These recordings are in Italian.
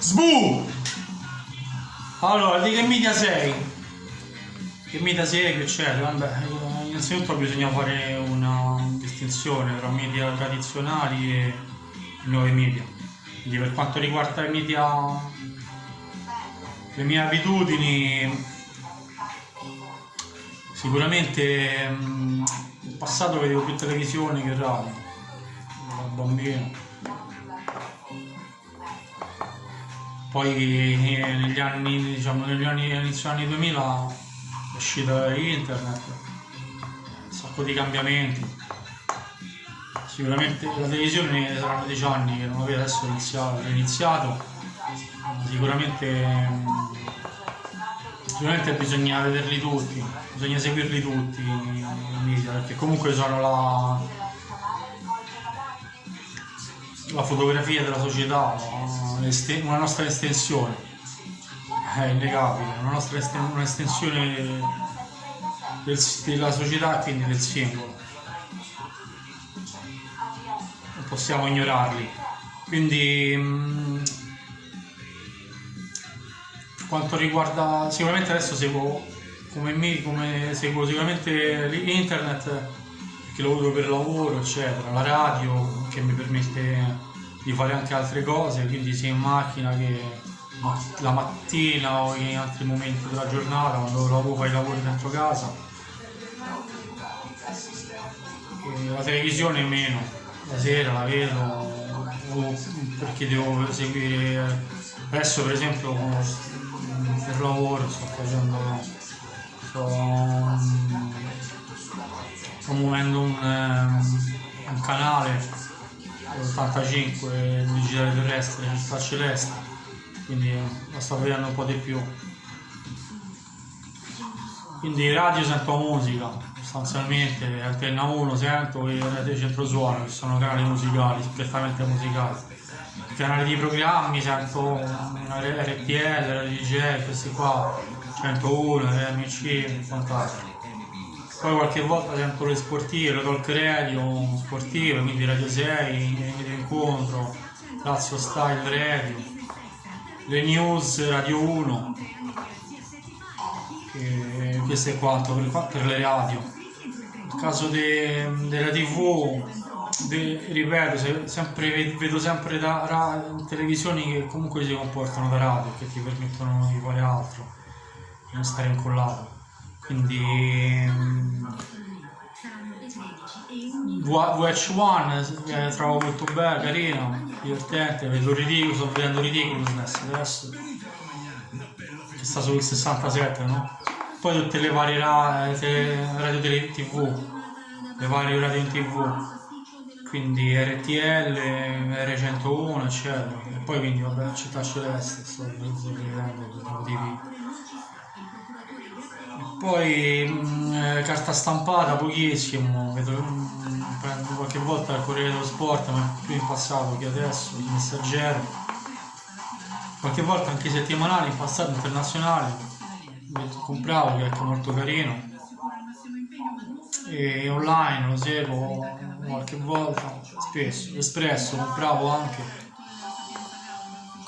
Sbu! Allora, di che media sei? Che media sei, eccetera? Vabbè, eh, innanzitutto bisogna fare una distinzione tra media tradizionali e nuovi media. Quindi per quanto riguarda i media, le mie abitudini, sicuramente mh, in passato vedevo più televisione che radio, da bambino Poi eh, negli anni, diciamo, negli anni, inizio anni 2000 è uscita internet, un sacco di cambiamenti. Sicuramente la televisione saranno 10 anni che non aveva adesso iniziato, iniziato. Sicuramente, sicuramente bisogna vederli tutti, bisogna seguirli tutti i media, perché comunque sono la, la fotografia della società, una nostra estensione, è innegabile, una nostra esten un'estensione del, della società e quindi del singolo. Non possiamo ignorarli. Quindi per quanto riguarda sicuramente adesso seguo come me, come seguo sicuramente internet che lo uso per lavoro, eccetera, la radio che mi permette di fare anche altre cose, quindi sia in macchina che la mattina o in altri momenti della giornata, quando lavoro fai lavori dentro casa. E la televisione meno, la sera la vedo perché devo seguire adesso per esempio per lavoro sto facendo sto, sto muovendo un, un canale 85 digitale terrestre sta celeste quindi la sto vedendo un po' di più. Quindi radio sento musica sostanzialmente antenna 1 sento e rete centro suono che sono canali musicali prettamente musicali. Canali di programmi sento RTL, DJ, questi qua. 101, RMC e quant'altro poi qualche volta sento le sportive, talk radio sportive, quindi Radio 6, Radio Incontro, Lazio Style Radio, le news Radio 1, e questo è quanto per, per le radio. Nel caso de, della tv, de, ripeto, se, sempre, vedo sempre da, da, televisioni che comunque si comportano da radio, che ti permettono di fare altro, di non stare incollato quindi VH1 eh, trovo molto bello, carino, divertente, vedo ridicolo, sto vedendo Ridiculousness adesso che sta sul 67 no? poi tutte le varie radio, radio tele, tv le varie radio in tv quindi RTL, R101 eccetera. E poi quindi vabbè città celeste sto vedendo per motivi poi mh, mm, eh, carta stampata pochissimo, vedo, mh, mm, prendo qualche volta il Corriere dello Sport, ma più in passato che adesso, il Messaggero. Qualche volta anche settimanale, in passato internazionale, compravo che è molto carino. E online lo seguo qualche volta, spesso, Espresso compravo anche.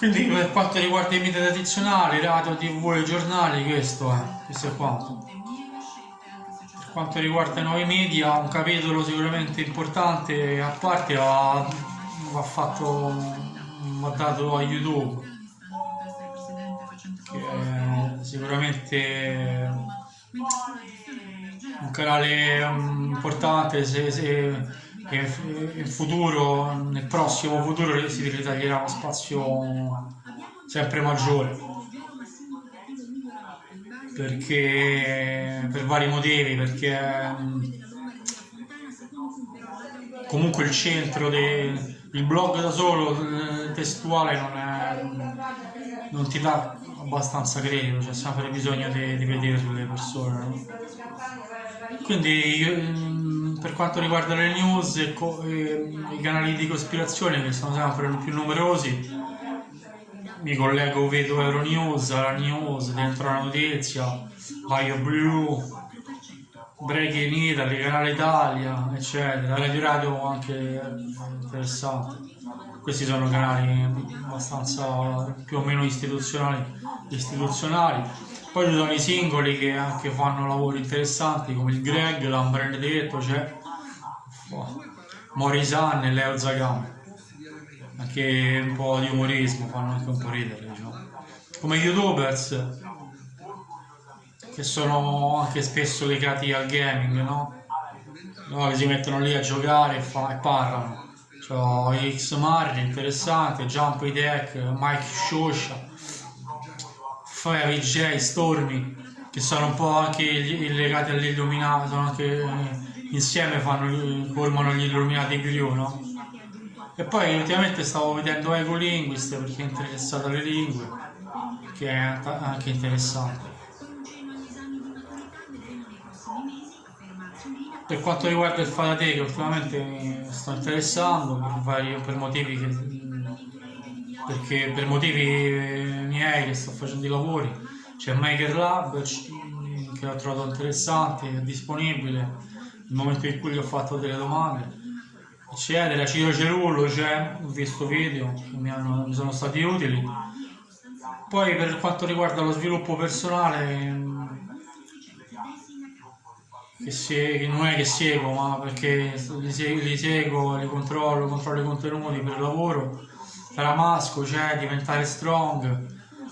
Quindi per quanto riguarda i media tradizionali, radio, tv e giornali, questo è, questo è quanto. Per quanto riguarda i nuovi media, un capitolo sicuramente importante a parte va, va fatto, va dato a YouTube, che è sicuramente un canale mm, importante se, se che in futuro, nel prossimo futuro si ritaglierà uno spazio sempre maggiore. Perché per vari motivi perché comunque il centro del blog da solo testuale non, è, non ti dà abbastanza credito c'è sempre bisogno di, di vedere le persone quindi io, per quanto riguarda le news e, e, i canali di cospirazione che sono sempre più numerosi, mi collego, vedo Euronews, la News, dentro la notizia, Vaio Blu, Breaking Italy, Canale Italia, eccetera, Radio Radio anche interessante. questi sono canali abbastanza più o meno istituzionali, istituzionali. Poi ci sono i singoli che anche fanno lavori interessanti come il Greg, l'Ambrenedetto, c'è oh, Morisan e Leo Zagam. Anche un po' di umorismo, fanno anche un po' ridere, diciamo. Come youtubers che sono anche spesso legati al gaming, no? no che si mettono lì a giocare e, fa, e parlano. C'ho X Marri, interessante, Jump Deck, Mike Shosha, Fire VJ, Stormy, che sono un po' anche legati all'illuminato, sono anche insieme fanno, formano gli illuminati crew, no? E poi ultimamente stavo vedendo Ego Linguist perché è interessato alle lingue, che è anche interessante. Per quanto riguarda il Faraday, che ultimamente mi sto interessando per, vari, per motivi che, perché per motivi miei che sto facendo i lavori, c'è Maker Lab che l'ho trovato interessante, è disponibile nel momento in cui gli ho fatto delle domande eccetera, Ciro Cerullo c'è, ho visto video che mi, hanno, mi sono stati utili. Poi per quanto riguarda lo sviluppo personale che, se, che non è che seguo, ma perché li seguo, li controllo, controllo i contenuti per lavoro. Ramasco c'è, diventare strong,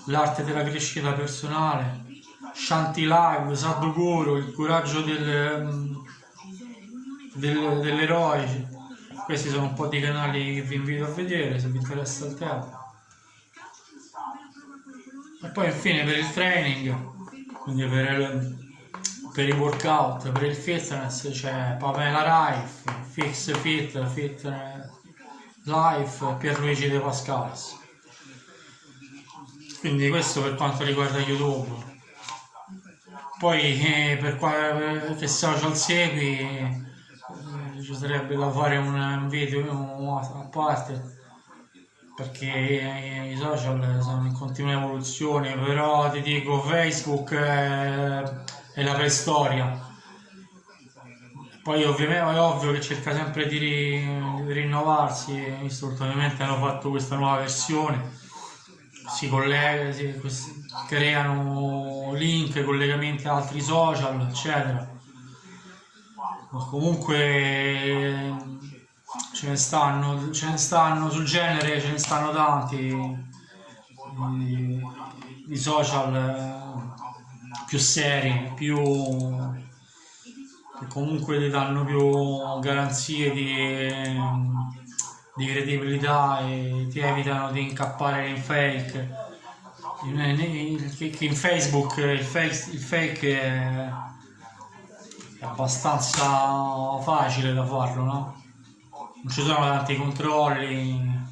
l'arte della crescita personale, Shanti Live, Sadhguru, il coraggio del, del, dell'eroe. Questi sono un po' di canali che vi invito a vedere se vi interessa il tema. E poi infine per il training, quindi per il per i workout, per il fitness c'è Pamela Raif, Fix Fit, Fitness Life, Pierluigi De Pascalis. Quindi questo per quanto riguarda YouTube. Poi eh, per qualche social segui eh, ci sarebbe da fare un video a parte perché i social sono in continua evoluzione, però ti dico Facebook eh, è la preistoria. Poi ovviamente è ovvio che cerca sempre di, ri, rinnovarsi, ovviamente hanno fatto questa nuova versione, si collega, si, creano link, collegamenti a altri social, eccetera. Ma comunque ce ne stanno, ce ne stanno sul genere, ce ne stanno tanti di, social più seri, più comunque ti danno più garanzie di, di credibilità e ti evitano di incappare in fake. In, in Facebook il fake, il fake è, è abbastanza facile da farlo, no? Non ci sono tanti controlli,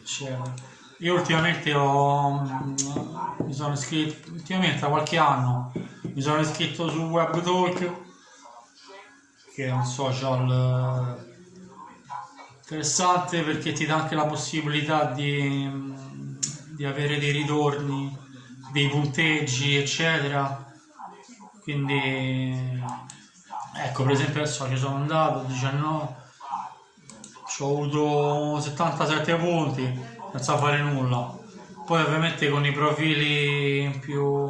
eccetera. Io ultimamente ho, mi sono iscritto, ultimamente da qualche anno, mi sono iscritto su WebTalk, che è un social eh, interessante perché ti dà anche la possibilità di, di avere dei ritorni, dei punteggi, eccetera. Quindi, ecco, per esempio adesso ci sono andato, 19, ho avuto 77 punti senza fare nulla. Poi ovviamente con i profili più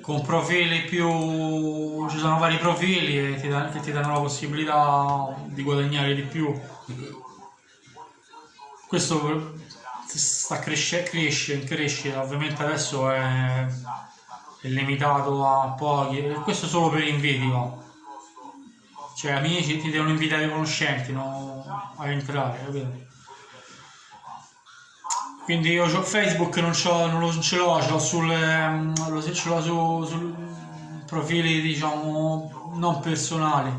con profili più ci sono vari profili ti che ti danno la possibilità di guadagnare di più. Questo sta cresce, cresce in crescita ovviamente adesso è, è limitato a pochi. Questo solo per invidio cioè amici ti devono invitare i conoscenti no? a entrare capito? quindi io ho Facebook non, non lo, ce l'ho, ce l'ho sul, ehm, ce l'ho su, su profili diciamo non personali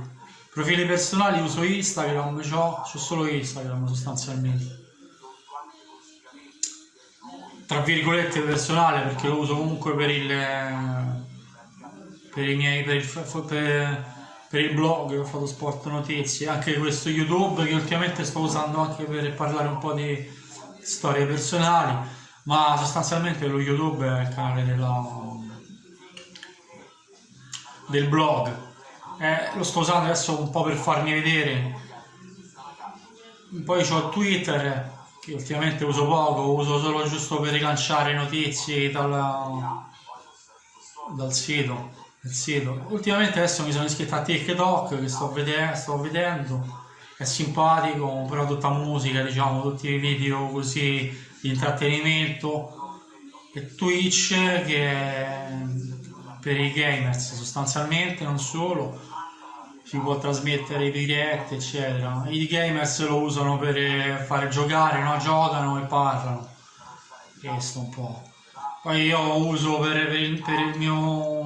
profili personali uso Instagram ho solo Instagram sostanzialmente tra virgolette personale perché lo uso comunque per il per i miei per il, per, per il blog ho fatto sport notizie anche questo youtube che ultimamente sto usando anche per parlare un po' di storie personali, ma sostanzialmente lo YouTube è il canale della, del blog. Eh, lo sto usando adesso un po' per farmi vedere poi ho Twitter che ultimamente uso poco, uso solo giusto per rilanciare notizie dal, dal sito, sito. Ultimamente adesso mi sono iscritto a TikTok che sto vedendo, sto vedendo, è simpatico, però tutta musica, diciamo, tutti i video così di intrattenimento e Twitch che è per i gamers sostanzialmente, non solo, si può trasmettere i dirette, eccetera. I gamers lo usano per fare giocare, no? Giocano e parlano. Questo un po'. Poi io uso per, per, per il mio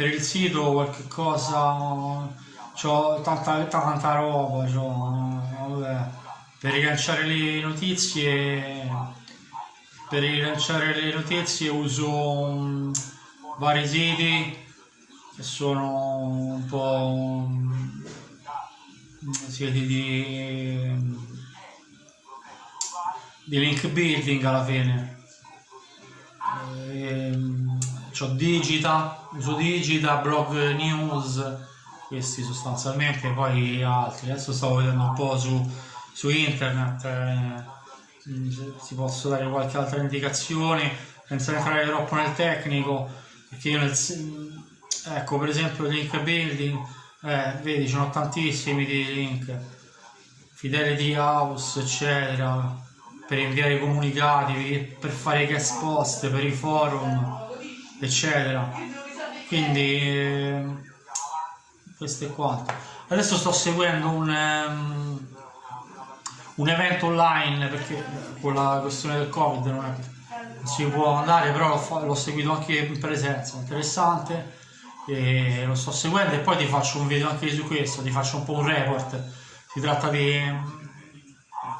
per il sito qualche cosa ho tanta, tanta roba vabbè. per rilanciare le notizie per rilanciare le notizie uso um, vari siti che sono un po' siti di, di link building alla fine ehm, ho Digita, uso Digita, blog news questi sostanzialmente poi altri. Adesso stavo vedendo un po' su, su internet eh, si posso dare qualche altra indicazione senza entrare troppo nel tecnico perché io nel, ecco per esempio link building eh, vedi ci sono tantissimi di link. Fidelity house eccetera per inviare comunicati per fare guest post per i forum eccetera. Quindi eh, questo è quanto adesso sto seguendo un, um, un evento online perché con la questione del covid non, è, non si può andare però l'ho seguito anche in presenza interessante e lo sto seguendo e poi ti faccio un video anche su questo, ti faccio un po' un report. Si tratta di,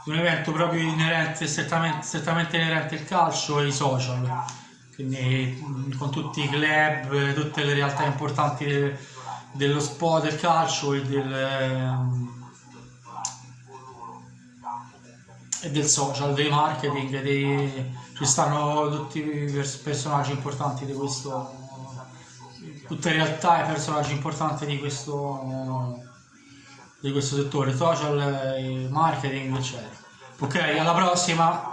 un evento proprio inerente, strettamente, strettamente inerente al calcio e ai social, quindi mm, con tutti i club, tutte le realtà importanti de, dello sport del calcio e del, e del social, dei marketing, dei, ci stanno tutti i personaggi importanti di questo tutte realtà e personaggi importanti di questo, di questo settore, social, marketing, eccetera. Ok, alla prossima!